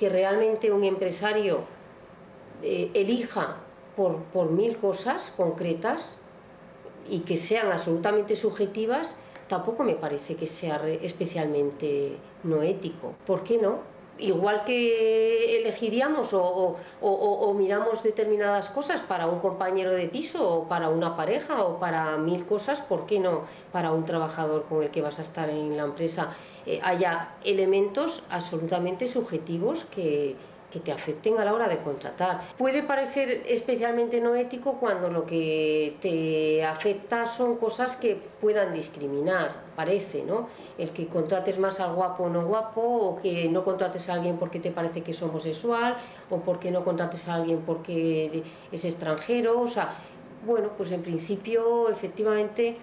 que realmente un empresario eh, elija por, por mil cosas concretas y que sean absolutamente subjetivas, tampoco me parece que sea especialmente no ético. ¿Por qué no? Igual que elegiríamos o, miramos determinadas cosas para un compañero de piso o para una pareja o para mil cosas, ¿por qué no para un trabajador con el que vas a estar en la empresa. Eh, haya elementos absolutamente subjetivos que, que te afecten a la hora de contratar. Puede parecer especialmente no ético cuando lo que te afecta son cosas que puedan discriminar, parece, ¿no? El que contrates más al guapo o no guapo, o que no contrates a alguien porque te parece que es homosexual, o porque no contrates a alguien porque es extranjero, o sea, bueno, pues en principio efectivamente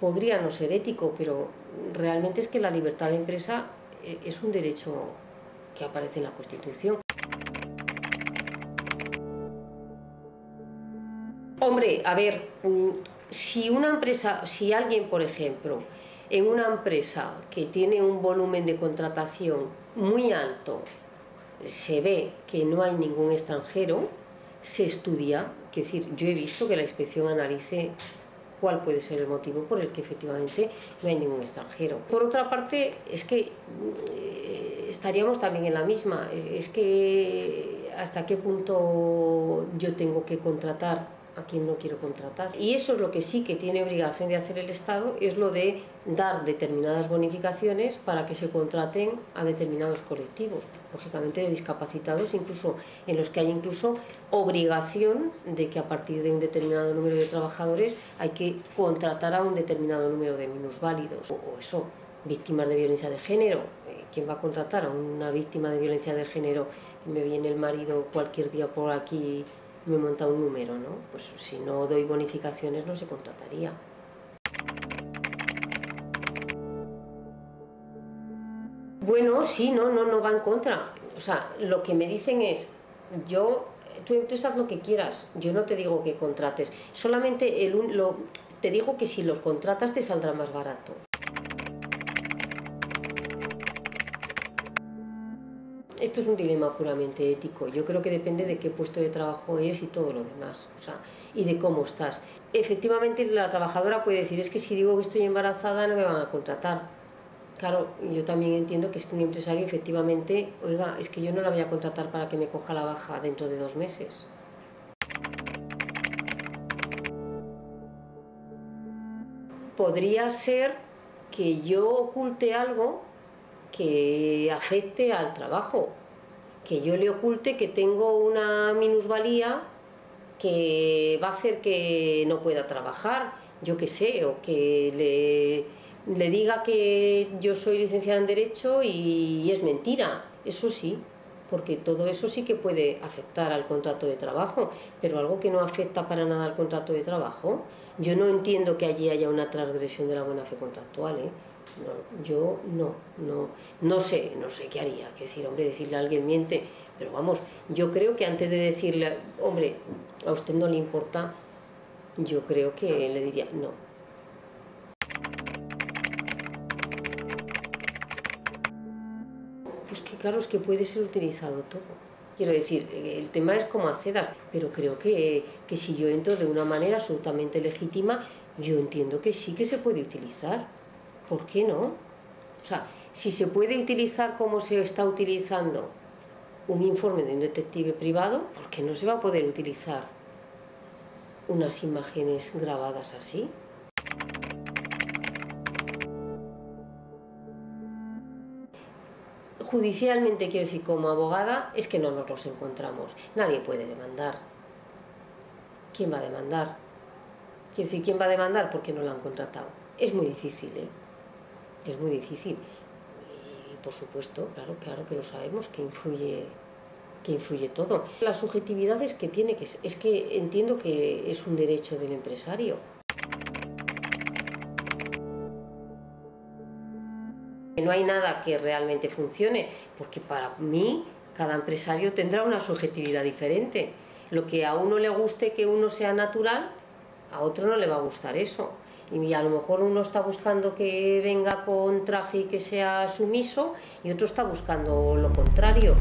podría no ser ético, pero realmente es que la libertad de empresa eh, es un derecho que aparece en la Constitución. Hombre, a ver, mm, si una empresa, si alguien, por ejemplo, en una empresa que tiene un volumen de contratación muy alto, se ve que no hay ningún extranjero, se estudia, es decir, yo he visto que la inspección analice cuál puede ser el motivo por el que efectivamente no hay ningún extranjero. Por otra parte, es que eh, estaríamos también en la misma, es que hasta qué punto yo tengo que contratar a quien no quiero contratar. Y eso es lo que sí que tiene obligación de hacer el Estado, es lo de dar determinadas bonificaciones para que se contraten a determinados colectivos, lógicamente de discapacitados, incluso en los que hay incluso obligación de que a partir de un determinado número de trabajadores hay que contratar a un determinado número de minusválidos. O, eso, víctimas de violencia de género, eh, ¿quién va a contratar a una víctima de violencia de género? Me viene el marido cualquier día por aquí me monta un número, ¿no? Pues si no doy bonificaciones no se contrataría. Bueno, sí, no, no, no va en contra. O sea, lo que me dicen es, yo, tú entonces haz lo que quieras, yo no te digo que contrates, solamente el, lo, te digo que si los contratas te saldrá más barato. Esto es un dilema puramente ético. Yo creo que depende de qué puesto de trabajo es y todo lo demás, o sea, y de cómo estás. Efectivamente, la trabajadora puede decir, es que si digo que estoy embarazada no me van a contratar. Claro, yo también entiendo que es que un empresario efectivamente, oiga, es que yo no la voy a contratar para que me coja la baja dentro de dos meses. Podría ser que yo oculte algo que afecte al trabajo, que yo le oculte que tengo una minusvalía que va a hacer que no pueda trabajar, yo qué sé, o que le, diga que yo soy licenciada en Derecho y, es mentira, eso sí, porque todo eso sí que puede afectar al contrato de trabajo, pero algo que no afecta para nada al contrato de trabajo, yo no entiendo que allí haya una transgresión de la buena fe contractual, ¿eh? Yo no, no, no sé, no sé qué haría, que decir, hombre, decirle a alguien miente, pero vamos, yo creo que antes de decirle, hombre, a usted no le importa, yo creo que le diría, no. Pues que claro, es que puede ser utilizado todo. Quiero decir, el tema es como acedas, pero creo que, que si yo entro de una manera absolutamente legítima, yo entiendo que sí que se puede utilizar. ¿Por qué no? O sea, si se puede utilizar como se está utilizando un informe de un detective privado, ¿por qué no se va a poder utilizar unas imágenes grabadas así? Judicialmente, quiero decir, como abogada, es que no nos los encontramos. Nadie puede demandar. ¿Quién va a demandar? Quiero decir, ¿quién va a demandar porque no lo han contratado? Es muy difícil, ¿eh? Es muy difícil. Y por supuesto, claro, claro, pero sabemos que influye que influye todo. La subjetividad es que tiene que es que entiendo que es un derecho del empresario. No hay nada que realmente funcione, porque para mí cada empresario tendrá una subjetividad diferente. Lo que a uno le guste que uno sea natural, a otro no le va a gustar eso y a lo mejor uno está buscando que venga con traje y que sea sumiso y otro está buscando lo contrario.